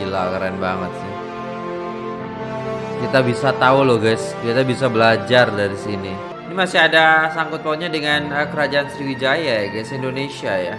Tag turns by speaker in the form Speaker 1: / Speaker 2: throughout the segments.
Speaker 1: Gila keren banget sih. Kita bisa tahu loh guys, kita bisa belajar dari sini. Ini masih ada sangkut pautnya dengan uh, kerajaan Sriwijaya ya guys, Indonesia ya.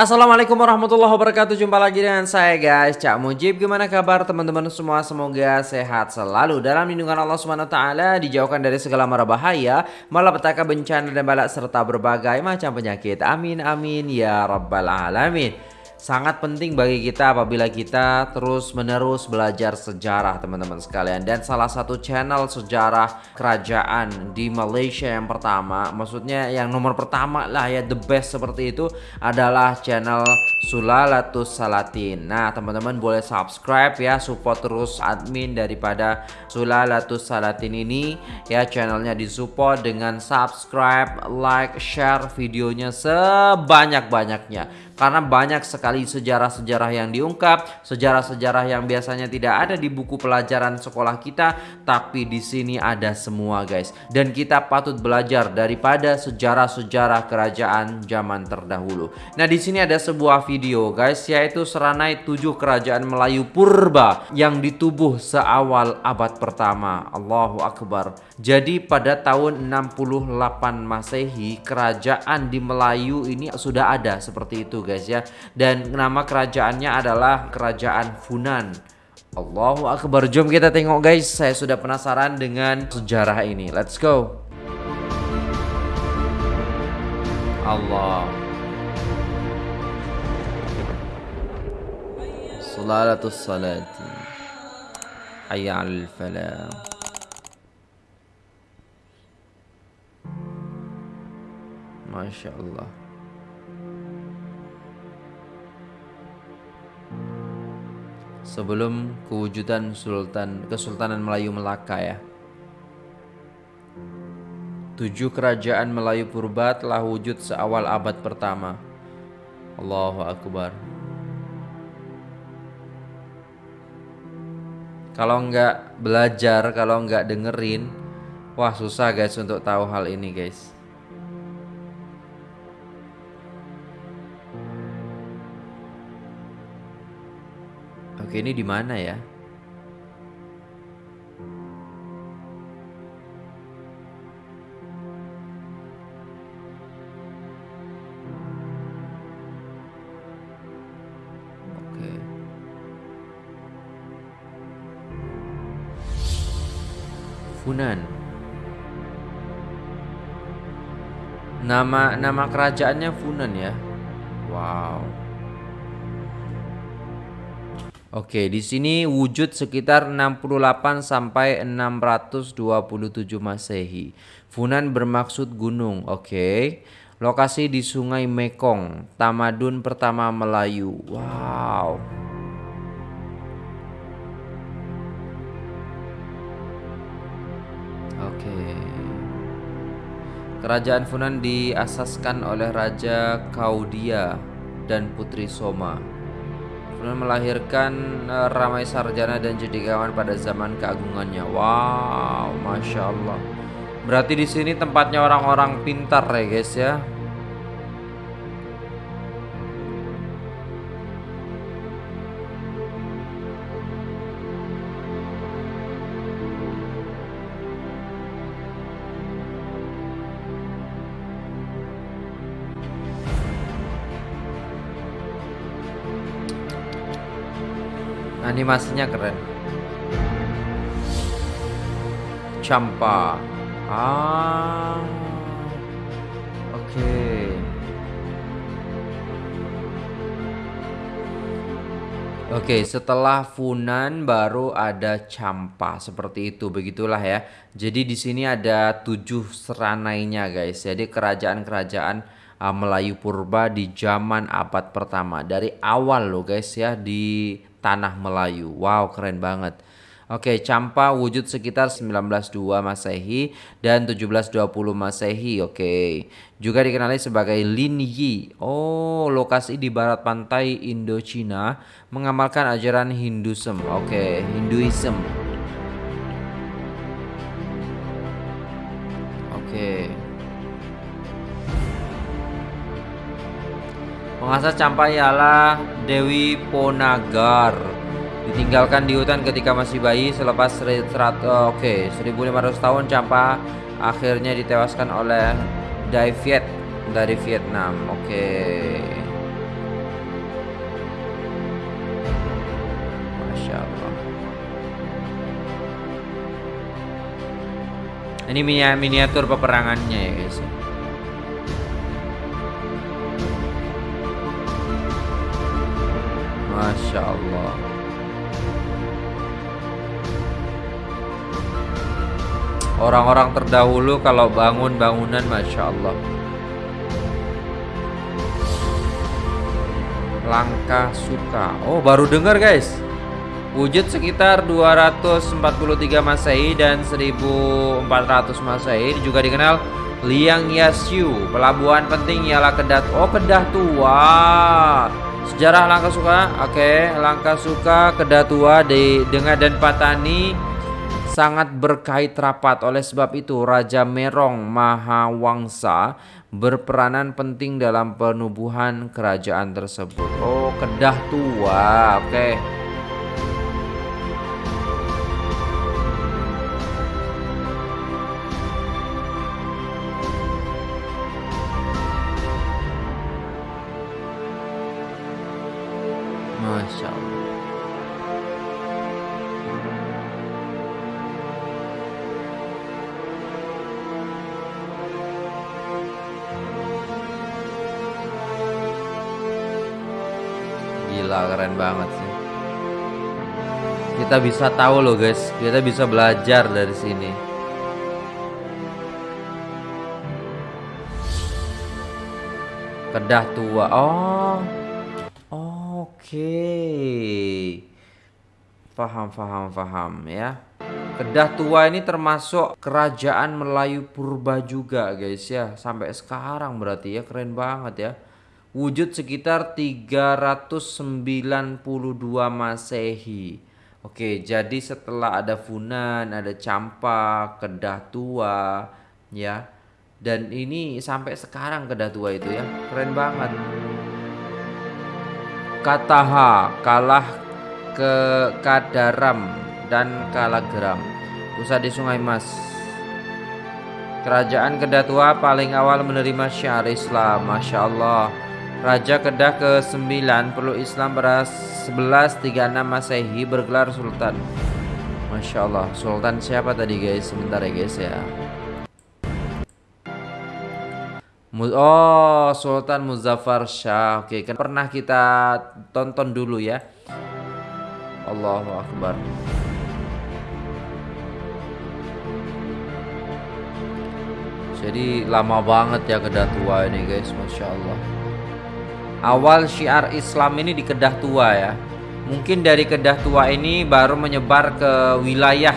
Speaker 1: Assalamualaikum warahmatullahi wabarakatuh. Jumpa lagi dengan saya guys. Cak Mujib Gimana kabar teman-teman semua? Semoga sehat selalu. Dalam lindungan Allah SWT Dijauhkan dari segala mara bahaya Malapetaka bencana dan balak Serta berbagai macam penyakit. Amin amin ya rabbal alamin sangat penting bagi kita apabila kita terus menerus belajar sejarah teman-teman sekalian. Dan salah satu channel sejarah kerajaan di Malaysia yang pertama maksudnya yang nomor pertama lah ya the best seperti itu adalah channel Sulalatus Salatin. Nah teman-teman boleh subscribe ya support terus admin daripada Sulalatus Salatin ini. Ya channelnya disupport dengan subscribe like share videonya sebanyak-banyaknya karena banyak sekali sejarah-sejarah yang diungkap, sejarah-sejarah yang biasanya tidak ada di buku pelajaran sekolah kita, tapi di sini ada semua guys. Dan kita patut belajar daripada sejarah-sejarah kerajaan zaman terdahulu. Nah, di sini ada sebuah video guys, yaitu Seranai tujuh kerajaan Melayu purba yang ditubuh seawal abad pertama. Allahu Akbar. Jadi pada tahun 68 Masehi, kerajaan di Melayu ini sudah ada seperti itu guys guys ya. Dan nama kerajaannya adalah kerajaan Funan. Allahu Akbar. Jom kita tengok guys. Saya sudah penasaran dengan sejarah ini. Let's go. Allah. Salalatus salati. Hayya al falah. Masya Allah sebelum kewujudan Sultan Kesultanan Melayu Melaka ya. Tujuh kerajaan Melayu purba telah wujud seawal abad pertama. Allahu Akbar. Kalau nggak belajar, kalau nggak dengerin, wah susah guys untuk tahu hal ini guys. Oke, ini di mana ya? Funan. Nama nama kerajaannya Funan ya. Wow. Oke, di sini wujud sekitar 68 sampai 627 Masehi. Funan bermaksud gunung. Oke. Lokasi di Sungai Mekong, tamadun pertama Melayu. Wow. Oke. Kerajaan Funan diasaskan oleh Raja Kaudia dan Putri Soma kemudian melahirkan uh, Ramai Sarjana dan Jedikawan pada zaman keagungannya. Wow, masya Allah. Berarti di sini tempatnya orang-orang pintar ya guys ya. Animasinya keren. Campa. Ah. Oke. Okay. Oke, setelah Funan baru ada Campa seperti itu, begitulah ya. Jadi di sini ada tujuh seranainya guys. Jadi kerajaan-kerajaan uh, Melayu purba di zaman abad pertama dari awal loh guys ya di tanah Melayu. Wow, keren banget. Oke, Campa wujud sekitar 1902 Masehi dan 1720 Masehi. Oke. Juga dikenali sebagai Lin Yi. Oh, lokasi di barat pantai Indochina mengamalkan ajaran Hinduism. Oke, Hinduism. Mengasah campai ialah Dewi Ponagar Ditinggalkan di hutan ketika masih bayi selepas serat, oh, Oke, okay, 1500 tahun Campa akhirnya ditewaskan oleh Dai Viet dari Vietnam. Oke. Okay. Masya Allah. Ini miniatur peperangannya ya guys. Masya Allah. Orang-orang terdahulu kalau bangun bangunan Masya Allah. Langkah suka. Oh baru dengar guys. Wujud sekitar 243 Masehi dan 1400 Masehi. Juga dikenal Liang Yasyu Pelabuhan penting ialah Kedah. Oh Kedah Tua Sejarah Langkah Suka Oke okay. Suka Kedah Tua di Dengar dan Patani sangat berkait rapat. Oleh sebab itu, Raja Merong Mahawangsa berperanan penting dalam penubuhan kerajaan tersebut. Oh, Kedah Tua. Oke. Okay. Gila keren banget sih. Kita bisa tahu loh guys. Kita bisa belajar dari sini. Kedah tua. Oh. Oke. Okay. Faham faham faham ya. Kedah tua ini termasuk kerajaan Melayu purba juga guys ya. Sampai sekarang berarti ya keren banget ya wujud sekitar 392 Masehi. Oke, jadi setelah ada Funan, ada Campa, Kedah Tua, ya. Dan ini sampai sekarang Kedah Tua itu ya. Keren banget. Kataha kalah ke Kadaram dan Kalagram. Pusat di Sungai Mas. Kerajaan Kedah Tua paling awal menerima syiar Islam. Masya Allah. Raja Kedah ke-9 perlu Islam pada 1136 Masehi bergelar Sultan. Masya Allah, Sultan siapa tadi guys? Sebentar ya guys ya. Oh, Sultan Muzaffar Shah. Oke, kan pernah kita tonton dulu ya. Allahu Akbar. Jadi lama banget ya kedah tua ini guys, masya Allah awal syiar Islam ini di Kedah Tua ya. Mungkin dari Kedah Tua ini baru menyebar ke wilayah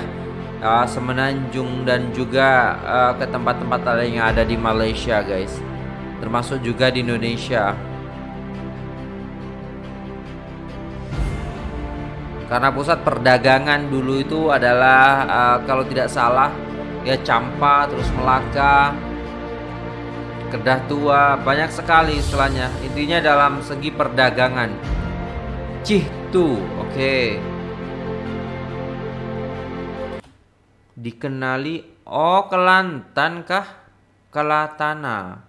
Speaker 1: uh, Semenanjung dan juga uh, ke tempat-tempat lain yang ada di Malaysia, guys. Termasuk juga di Indonesia. Karena pusat perdagangan dulu itu adalah uh, kalau tidak salah ya Campa, terus Melaka, Kedah tua, banyak sekali istilahnya. Intinya dalam segi perdagangan. Cih tu, oke. Dikenali, oh Kelantan kah? Kelatana.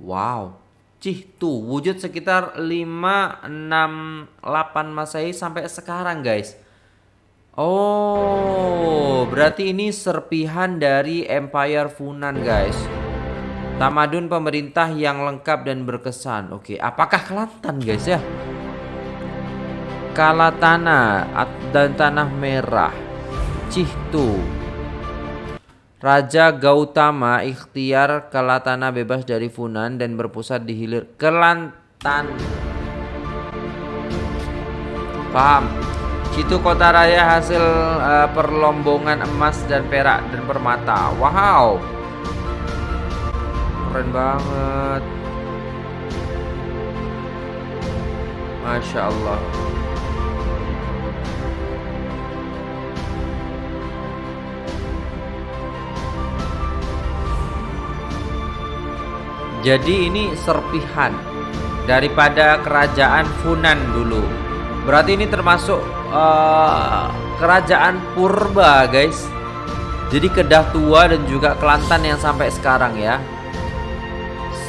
Speaker 1: Wow. Cih tu, wujud sekitar 5, 6, 8 Masehi sampai sekarang guys. Oh, berarti ini serpihan dari Empire Funan guys. Tamadun pemerintah yang lengkap dan berkesan. Oke, apakah Kelantan guys ya? Kalatana dan Tanah Merah. Cihtu. Raja Gautama ikhtiar Kalatana bebas dari Funan dan berpusat di hilir Kelantan. Paham? Situ kota raya hasil uh, perlombongan emas dan perak dan permata. Wow keren banget Masya Allah Jadi ini serpihan daripada kerajaan Funan dulu. Berarti ini termasuk uh, kerajaan purba, guys. Jadi Kedah Tua dan juga Kelantan yang sampai sekarang ya.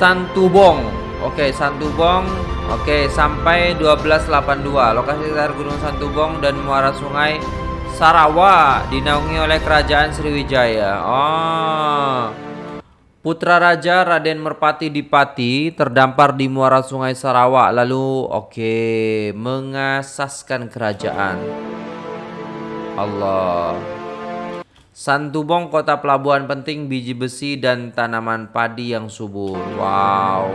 Speaker 1: Santubong. Oke, Santubong. Oke, sampai 1282. Lokasi sekitar Gunung Santubong dan muara sungai Sarawak dinaungi oleh kerajaan Sriwijaya. Oh. Putra Raja Raden Merpati Dipati terdampar di muara sungai Sarawak lalu oke okay, mengasaskan kerajaan. Allah. Santubong kota pelabuhan penting biji besi dan tanaman padi yang subur. Wow.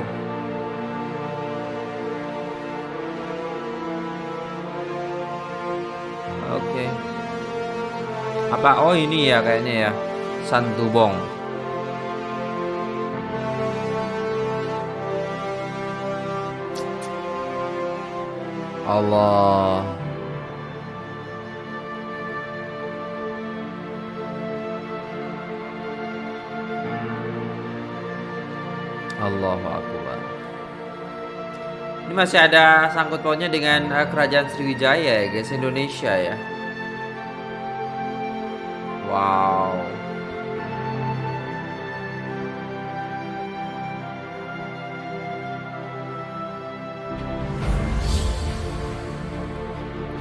Speaker 1: Oke. Okay. Apa oh ini ya kayaknya ya. Santubong. Allah Allahu Akbar Ini masih ada sangkut pautnya dengan uh, kerajaan Sriwijaya ya guys Indonesia ya Wow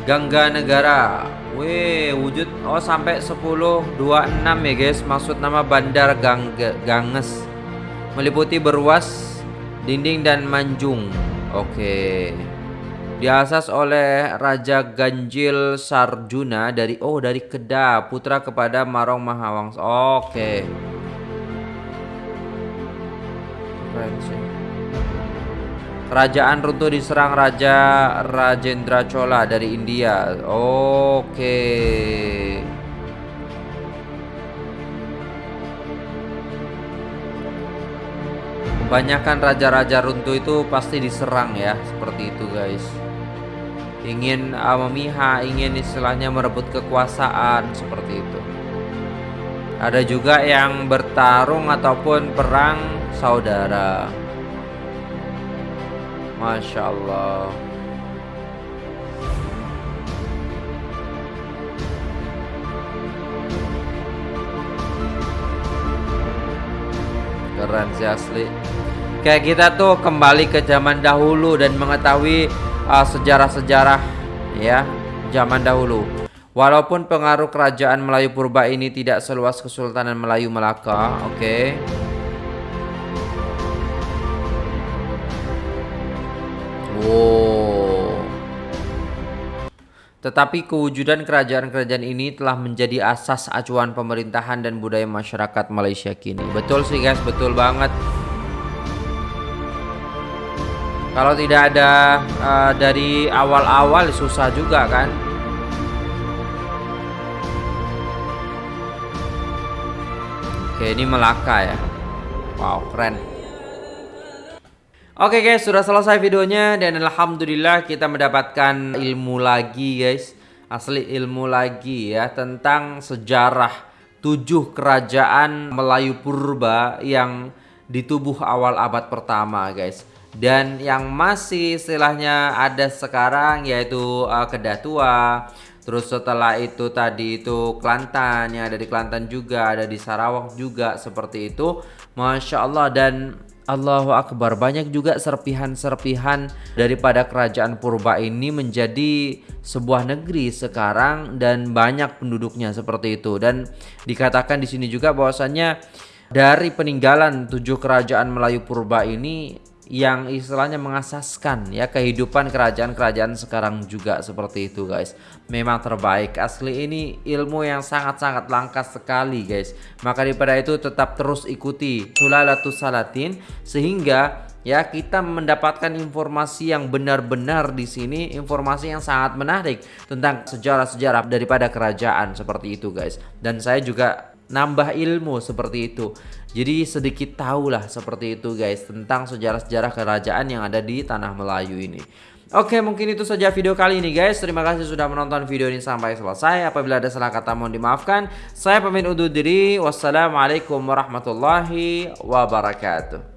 Speaker 1: Gangga Negara. Wih, wujud oh sampai 1026 ya guys. Maksud nama Bandar Gangga, Ganges. Meliputi berwas, dinding dan manjung. Oke. Diasas oleh Raja Ganjil Sarjuna dari oh dari Kedah, putra kepada Marong Mahawangsa. Oke. Keren sih. Kerajaan runtuh diserang Raja Rajendra Chola dari India. Oke. Kebanyakan raja-raja runtuh itu pasti diserang ya, seperti itu guys. Ingin uh, memihak, ingin istilahnya merebut kekuasaan seperti itu. Ada juga yang bertarung ataupun perang saudara. Masya Allah Keren sih asli Kayak kita tuh kembali ke zaman dahulu dan mengetahui uh, sejarah-sejarah uh, ya zaman dahulu. Walaupun pengaruh kerajaan Melayu purba ini tidak seluas Kesultanan Melayu Melaka, oke. Okay. Wow. Tetapi kewujudan kerajaan-kerajaan ini telah menjadi asas acuan pemerintahan dan budaya masyarakat Malaysia kini. Betul sih guys, betul banget. Kalau tidak ada uh, dari awal-awal susah juga kan. Oke, ini Melaka ya. Wow, keren. Oke guys, sudah selesai videonya dan alhamdulillah kita mendapatkan ilmu lagi guys. Asli ilmu lagi ya tentang sejarah tujuh kerajaan Melayu purba yang di tubuh awal abad pertama guys. Dan yang masih istilahnya ada sekarang yaitu uh, Kedah Tua. Terus setelah itu tadi itu Kelantan yang ada di Kelantan juga, ada di Sarawak juga seperti itu. Masya Allah dan Allahu Akbar banyak juga serpihan-serpihan daripada kerajaan purba ini menjadi sebuah negeri sekarang dan banyak penduduknya seperti itu dan dikatakan di sini juga bahwasannya dari peninggalan tujuh kerajaan Melayu purba ini yang istilahnya mengasaskan ya kehidupan kerajaan-kerajaan sekarang juga seperti itu guys. Memang terbaik. Asli ini ilmu yang sangat-sangat langka sekali guys. Maka daripada itu tetap terus ikuti Sulalatus Salatin sehingga ya kita mendapatkan informasi yang benar-benar di sini informasi yang sangat menarik tentang sejarah-sejarah daripada kerajaan seperti itu guys. Dan saya juga nambah ilmu seperti itu. Jadi sedikit tahulah seperti itu guys tentang sejarah-sejarah kerajaan yang ada di tanah Melayu ini. Oke mungkin itu saja video kali ini guys. Terima kasih sudah menonton video ini sampai selesai. Apabila ada salah kata mohon dimaafkan. Saya pamit undur diri. Wassalamualaikum warahmatullahi wabarakatuh